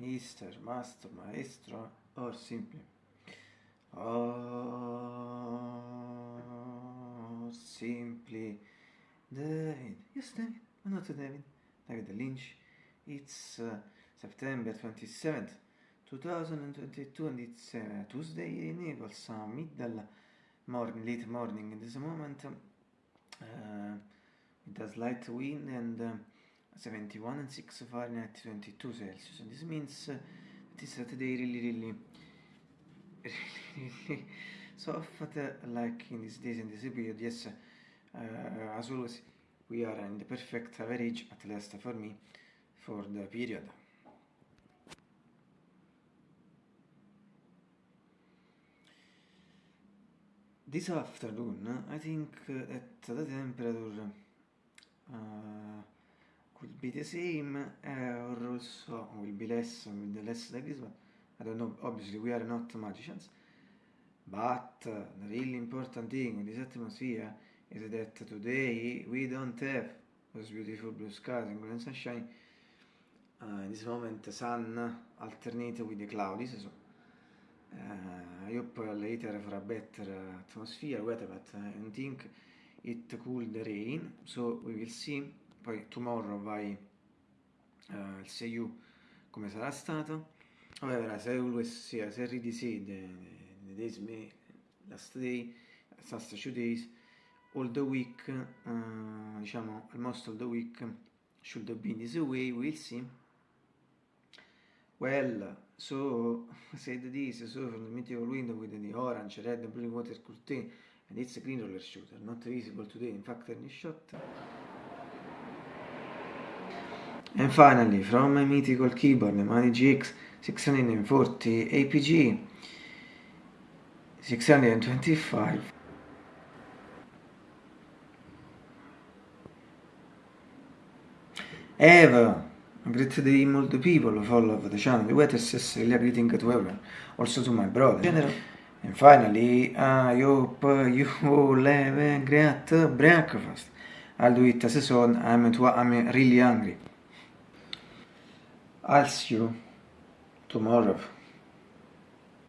Mr. Master, Maestro, or simply, or simply, David. Yes, David. Oh, not David. David Lynch. It's uh, September 27th, 2022, and it's uh, Tuesday in Naples, uh, middle morning, late morning. In this moment, uh, it has light wind and uh, 71 and 6 Fahrenheit 22 Celsius and this means it is today really really really really soft like in these days in this period yes uh, as always we are in the perfect average at least for me for the period. This afternoon I think that the temperature uh, could be the same uh, or also will be less with less like this one I don't know obviously we are not magicians. But uh, the really important thing with this atmosphere is that today we don't have those beautiful blue skies and golden sunshine. Uh, in this moment the sun alternated with the clouds so uh, I hope later for a better atmosphere weather but I don't think it could rain so we will see poi tomorrow vai uh, il Seiyu come sarà stato? However as I always say as I already said the, the days may last day last two days all the week uh, diciamo almost all the week should have been this way we'll see. Well so said this so from the meteor window with the orange red and blue water curtain and it's a green roller shooter not visible today in fact any shot And finally, from my mythical keyboard, the Mani GX 640 APG 625. Eva, a great day all the people who follow the channel, the weather says really greeting to everyone, also to my brother. General. And finally, I hope you all have a great breakfast. I'll do it as a son, I'm, I'm really hungry. I'll see you tomorrow.